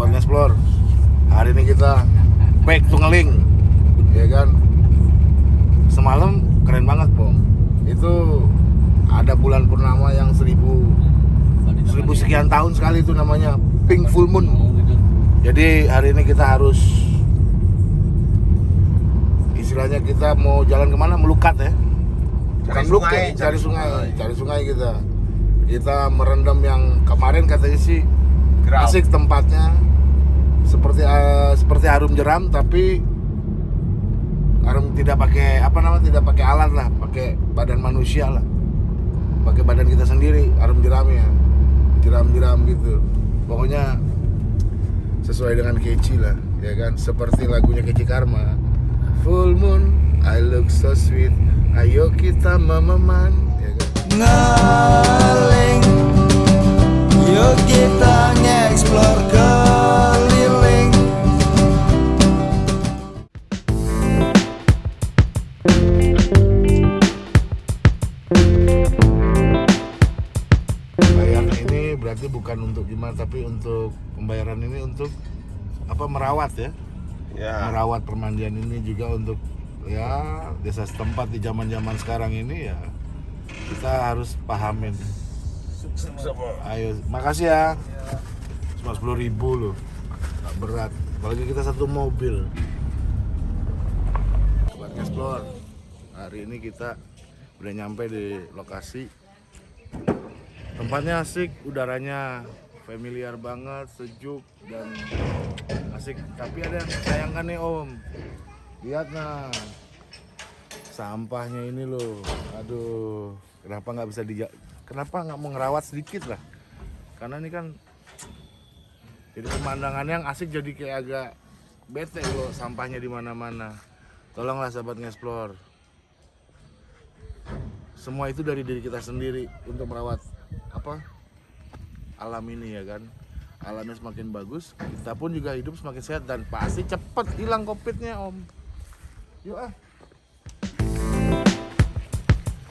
sahabat Explore hari ini kita back to ngeling ya kan? Semalam keren banget pom itu ada bulan purnama yang seribu seribu sekian tahun sekali itu namanya pink full moon. Jadi hari ini kita harus istilahnya kita mau jalan ke mana? Melukat ya? Bukan melukat sungai, cari cari sungai sungai. cari sungai kita. Kita merendam yang kemarin katanya sih Gerau. asik tempatnya. Seperti eh, seperti harum jeram tapi harum tidak pakai apa namanya tidak pakai alat lah. Pakai badan manusia lah. Pakai badan kita sendiri harum jeramnya. Jeram-jeram gitu. Pokoknya sesuai dengan Keci lah ya kan? Seperti lagunya Keci Karma. Full Moon I look so sweet. Ayo kita mememan ya kan? Yuk kita untuk apa merawat ya. Ya. merawat permandian ini juga untuk ya desa setempat di zaman zaman sekarang ini ya kita harus pahamin. Ayo makasih ya. Cuma sepuluh ribu loh. Nggak berat. Apalagi kita satu mobil. Buat explore hari ini kita udah nyampe di lokasi. Tempatnya asik udaranya familiar banget sejuk dan asik. Tapi ada yang sayangkan nih om. Lihat nah. Sampahnya ini loh. Aduh kenapa nggak bisa di kenapa nggak mau ngerawat sedikit lah? Karena ini kan jadi pemandangannya yang asik jadi kayak agak bete loh sampahnya di mana-mana. Tolonglah sahabat ngeksplor semua itu dari diri kita sendiri untuk merawat apa alam ini ya kan. Alamnya semakin bagus kita pun juga hidup semakin sehat dan pasti cepet hilang covidnya om. Yuk ah.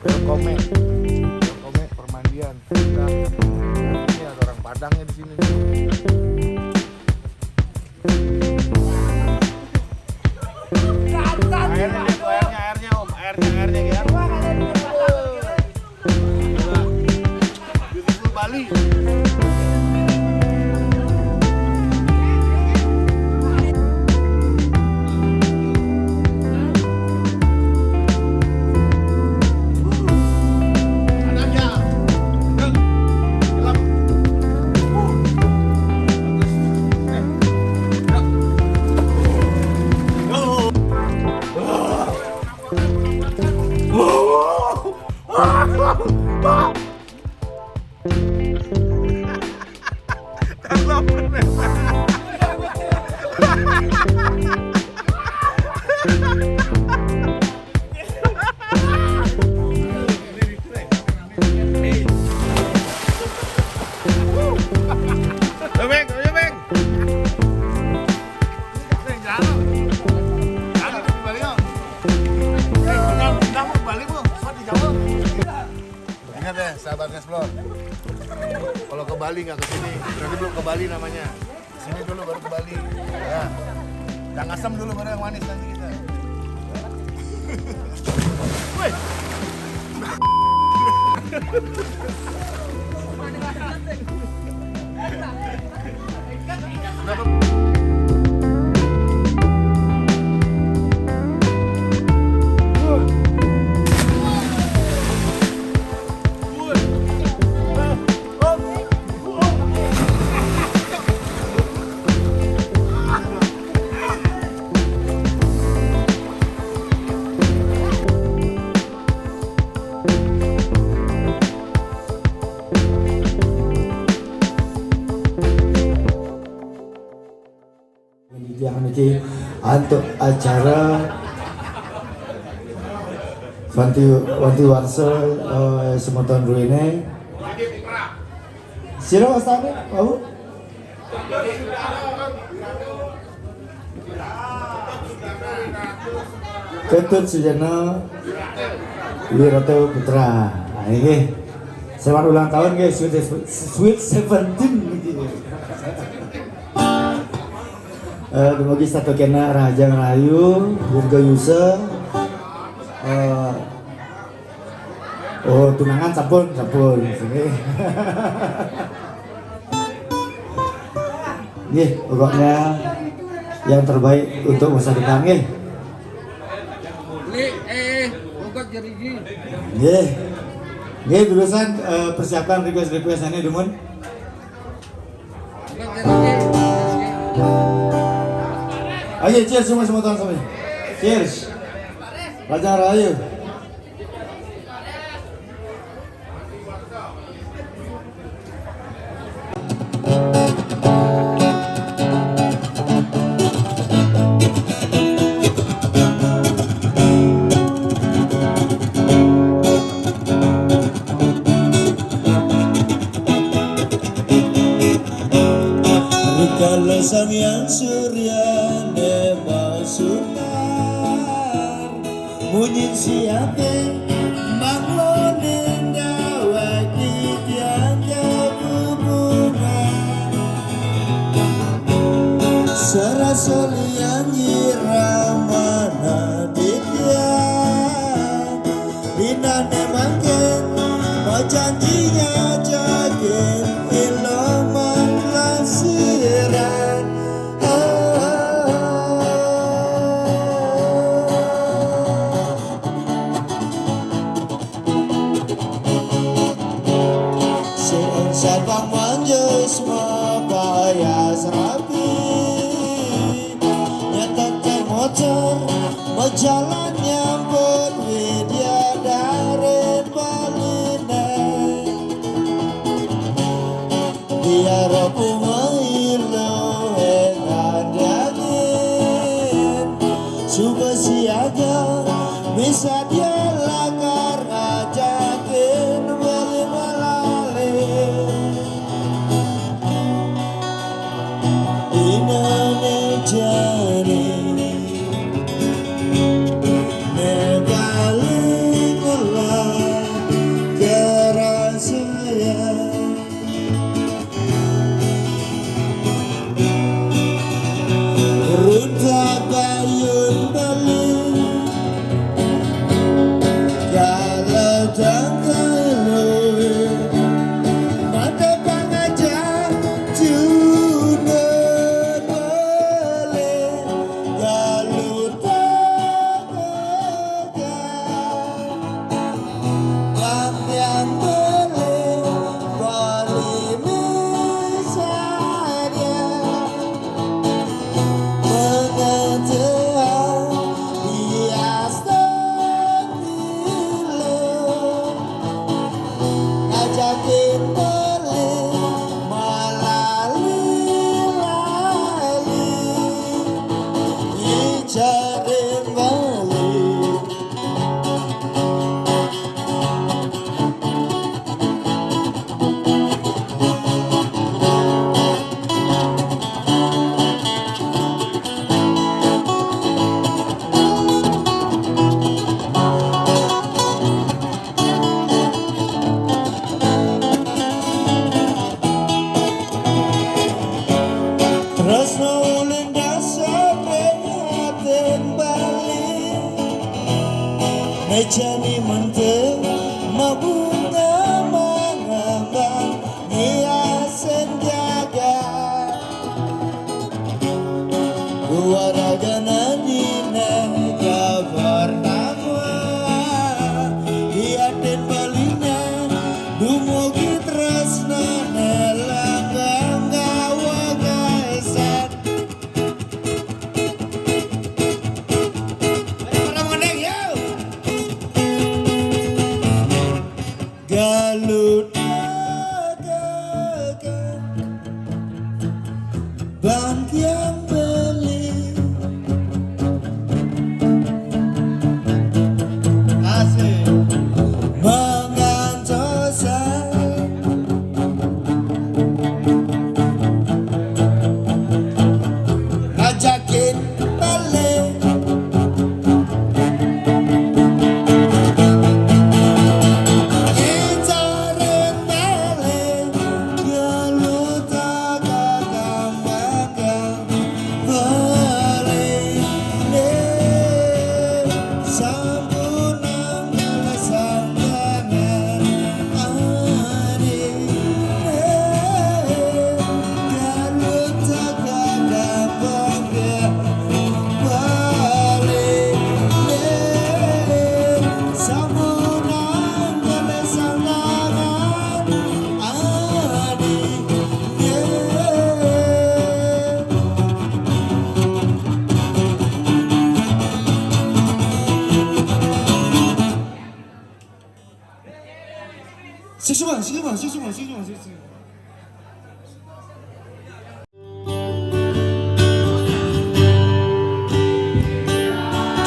Welcome Welcome permandian. Kita ini ada orang Padangnya di sini. Airnya ya, sahabat Explore. Kalau ke Bali nggak ke sini, berarti belum ke Bali namanya. Sini dulu baru ke Bali. Ya. Yang asam dulu baru yang manis nanti kita. Wih. Untuk acara Wanti Wanti Warsa eh, Semoton Ruine Sira wastane Babu Ketut Sujana Wiroto Putra. Nah ini Selamat ulang tahun guys. Sweet, sweet 17 gitu. Eh, dumugi satu kena Raja Rayu, Burga Yusa. Eh, oh, tunangan sampun, sampun. Sini. Nih, pokoknya yang terbaik untuk masa depan nih. Eh. Nih. Nih, berusan eh, persiapan request-request ini, Dumun. Buka jerigi. Ayo, cheers semua semua teman-teman. Cheers. Raja Rayu. Rikala sang yang surya Munyin siate manglonin dawaki tiangga hubungan Serasolian yiramana ditya Dinane mangken mau janjinya já. बेचैनी मन के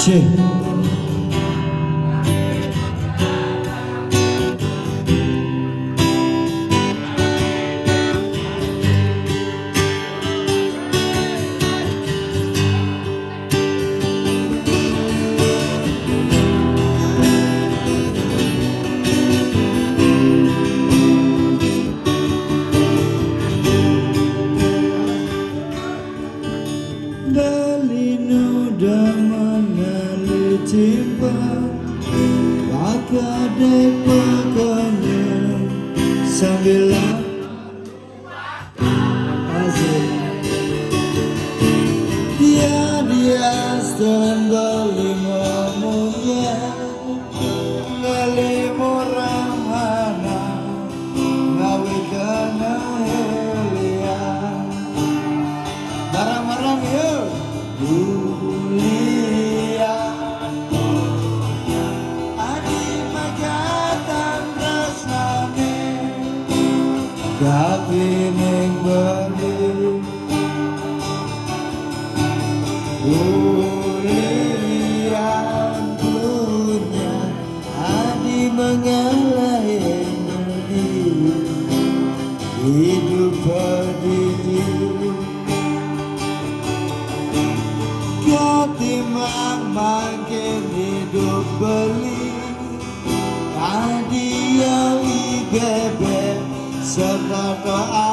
Cek. Dalinu damana timba Maka dekakanya Sambil beli. Hadiah IGB serta doa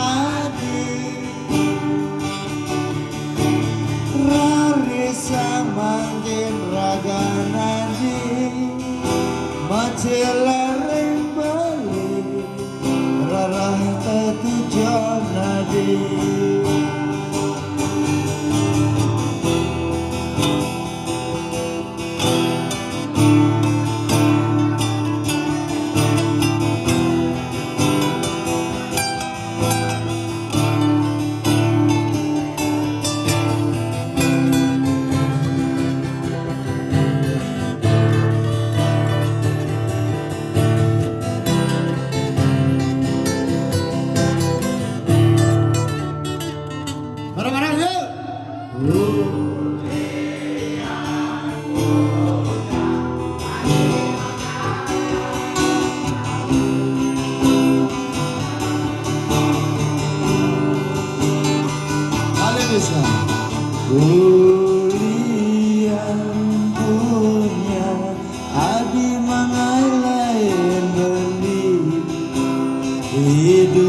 adi. Rari sama raga nadi mati lereng beli. Rara tetu jauh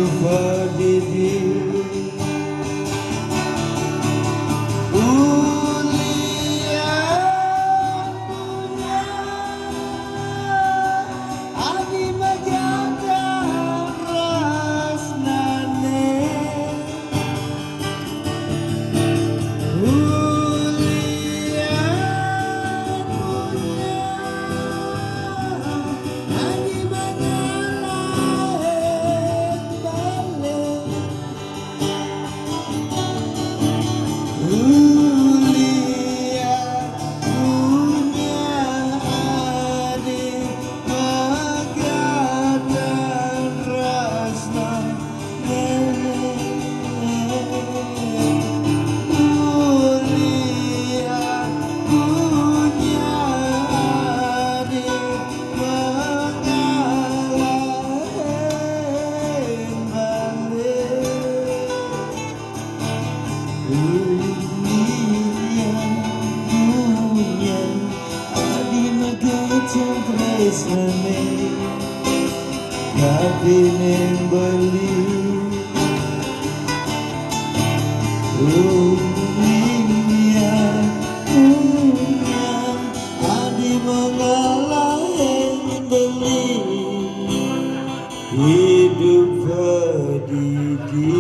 hidup pendidik kini beli dunia punya adi mengalahin beli hidup berdiri.